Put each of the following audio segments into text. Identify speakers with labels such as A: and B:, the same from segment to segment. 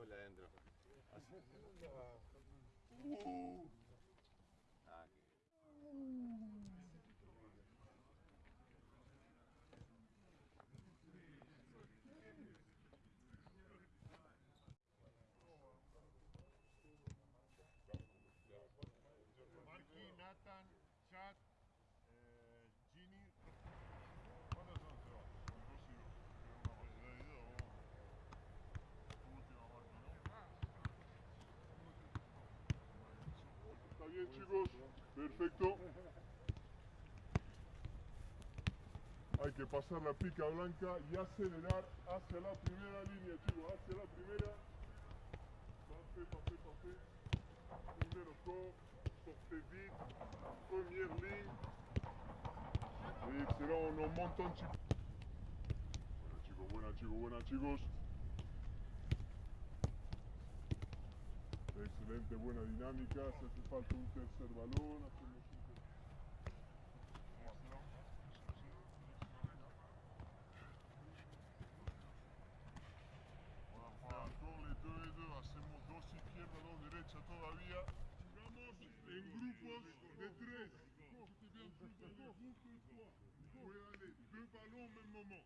A: cola adentro. Chicos. Perfecto. Hay que pasar la pica blanca y acelerar hacia la primera línea, chicos. Hacia la primera. Parfait, parfait, parfait. Ouvrez vite. Première ligne. On un chicos, buena, chicos, buena, chicos. Excelente, buena dinámica. Se hace falta un tercer balón. Hacemos un dos izquierda, dos derecha todavía. Jugamos en grupos de tres. Deux ballons au même.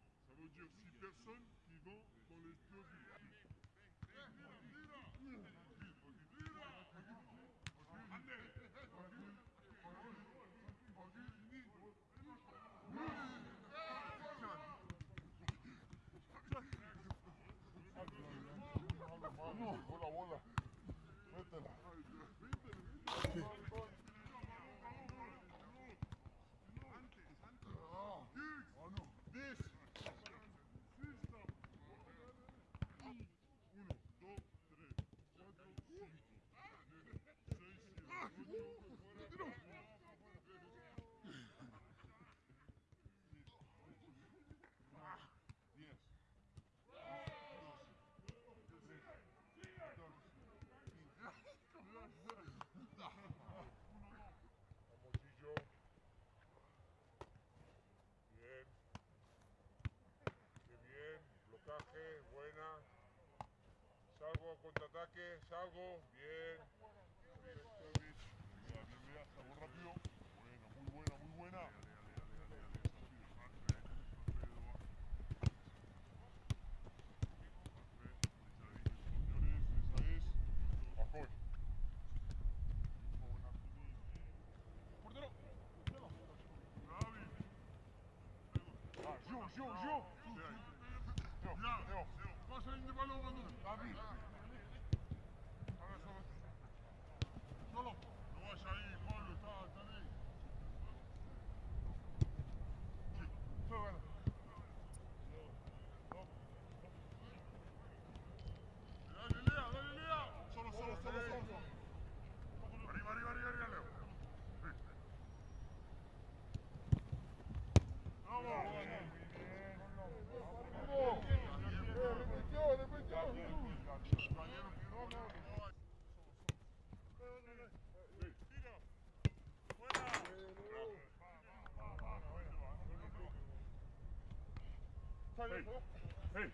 A: Contraataque. Salgo. Bien. Salgo rápido. Buena, muy buena, muy buena. Ah, Gio, Gio, Gio. Gio, Gio. Pasa Hey. Hey.